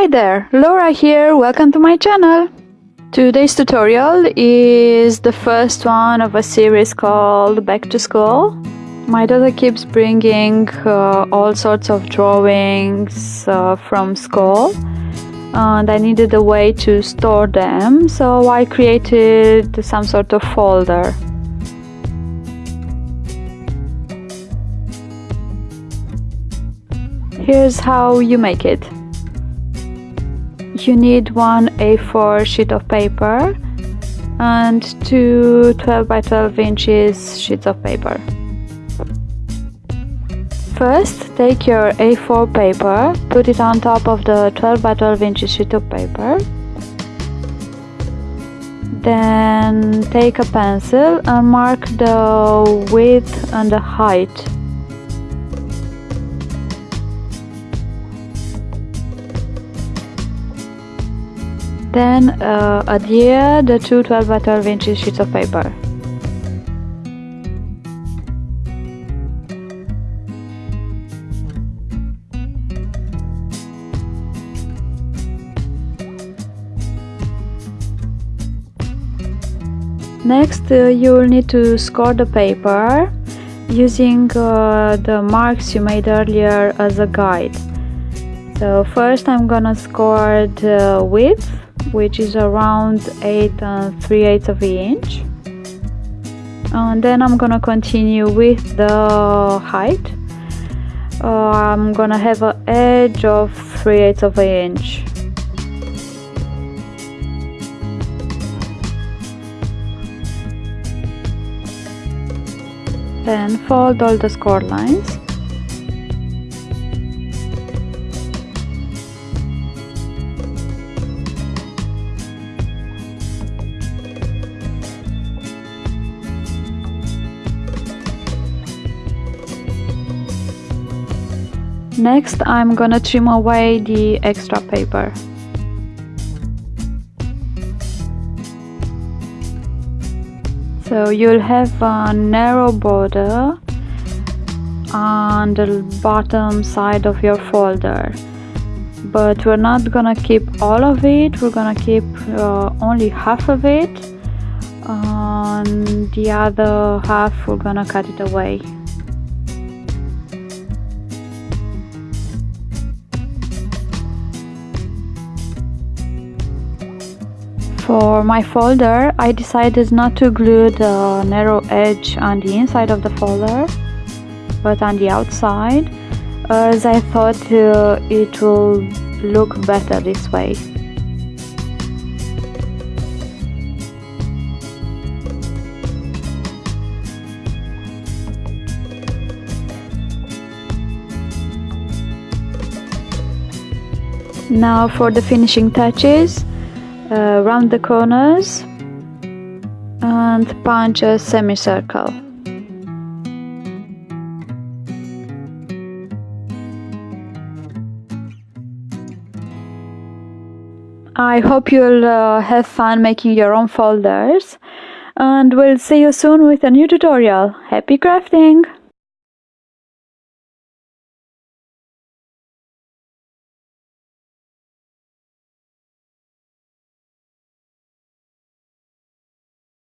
Hi there, Laura here, welcome to my channel. Today's tutorial is the first one of a series called Back to School. My daughter keeps bringing uh, all sorts of drawings uh, from school and I needed a way to store them so I created some sort of folder. Here's how you make it you need one A4 sheet of paper and two 12 by 12 inches sheets of paper. First, take your A4 paper, put it on top of the 12 by 12 inches sheet of paper. Then take a pencil and mark the width and the height Then uh, adhere the two 12 by 12 inches sheets of paper. Next, uh, you will need to score the paper using uh, the marks you made earlier as a guide. So first I'm gonna score the width which is around 8 and 3 eighths of an inch. And then I'm gonna continue with the height. Uh, I'm gonna have an edge of 3 eighths of an inch. Then fold all the score lines Next I'm gonna trim away the extra paper. So you'll have a narrow border on the bottom side of your folder. But we're not gonna keep all of it. We're gonna keep uh, only half of it. And the other half we're gonna cut it away For my folder, I decided not to glue the narrow edge on the inside of the folder, but on the outside, as I thought uh, it will look better this way. Now for the finishing touches, uh, round the corners and punch a semicircle. I hope you'll uh, have fun making your own folders and we'll see you soon with a new tutorial. Happy crafting!